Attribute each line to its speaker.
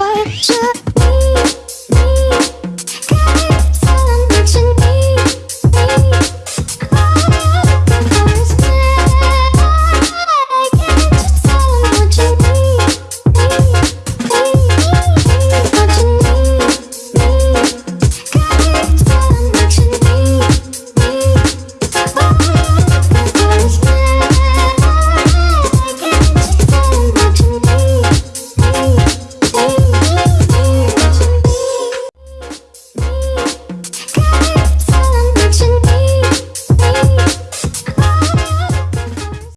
Speaker 1: Why should